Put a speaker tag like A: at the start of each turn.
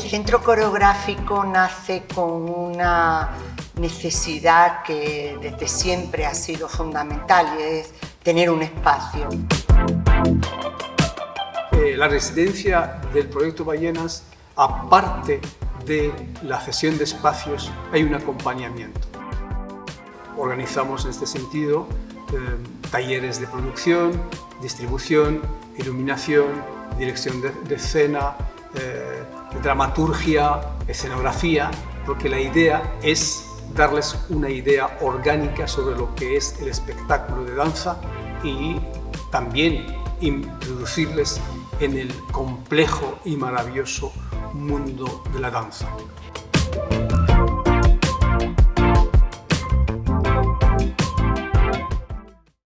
A: centro coreográfico nace con una necesidad que desde siempre ha sido fundamental y es tener un espacio.
B: Eh, la residencia del proyecto Ballenas, aparte de la cesión de espacios, hay un acompañamiento. Organizamos en este sentido eh, talleres de producción, distribución, iluminación, dirección de, escena, eh, dramaturgia, escenografía, porque la idea es darles una idea orgánica sobre lo que es el espectáculo de danza y también introducirles en el complejo y maravilloso mundo de la danza.